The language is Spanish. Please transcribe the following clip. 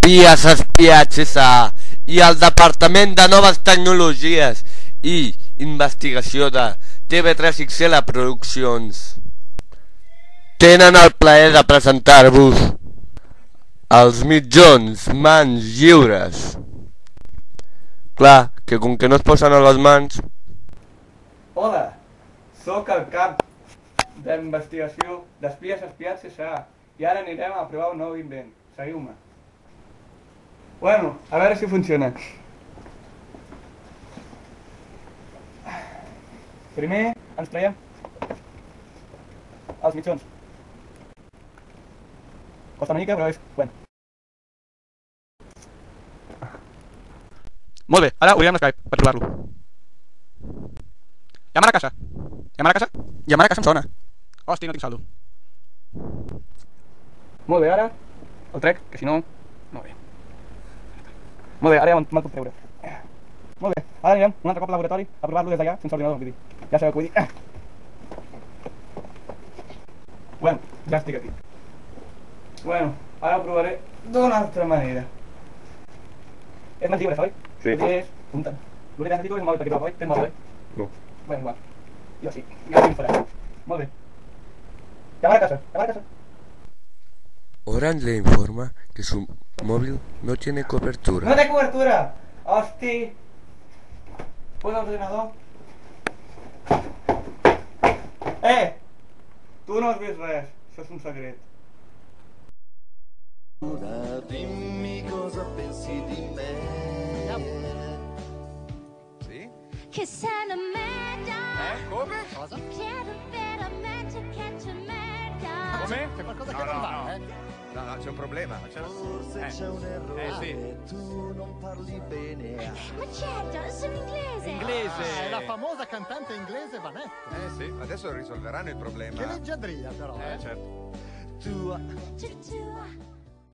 espies espiats S.A. i el Departament de Noves Tecnologies i Investigació de TV3XL Produccions tenen el plaer de presentar-vos els mitjons mans lliures. Clar, que com que no es posen a les mans... Hola, sóc el cap d'investigació d'espies espiats S.A. i ara anirem a provar un nou invent. Seguiu-me. Bueno, a veure si funciona. Primer els mitjons. Costa mica, però és... Bueno. Molt bé, ara obrirem l'Skype per provar-lo. Llamar a casa. Llamar a casa? Llamar a casa em sona. Hosti, no tinc saldo. Molt bé, ara el trec, que si no... Molt bé. Molt bé, ara ja me'l puc treure. Molt bé, ara anirem un altre cop al laboratori a provar-lo des d'allà sense ordinador, vull dir. Ja sabeu què vull dir. Bueno, ja estic aquí. Bueno, ara ho provaré d'una altra manera. És més lliure, oi? Sí. És... Punta. L'únic que necessito és un mòbil per aquí, oi? Tens mòbil, oi? No. Bueno, igual. Jo sí. Ja ho faré. Molt bé. Llamar a casa, llamar a casa. Orange le informa que su móvil no tiene No cobertura. té cobertura! Hosti! Posa l'ordinador. Eh! Tu no has vist res. Això és un secret. Dimmi cosa pensi di me. Sì? Che sei una merda Eh? Come? Cosa? Chiedo veramente che c'è merda Come? C'è qualcosa No, che no, non va, no. eh? No, no, c'è un problema. Forse Eh. c'è un errore. Eh, sì. Tu non parli bene. Ma certo, sono inglese Inglese. Ah, è la famosa cantante inglese Vanetta. Eh sì, adesso risolveranno il problema. Che leggiadria però, Eh, eh? certo. Tua, tua,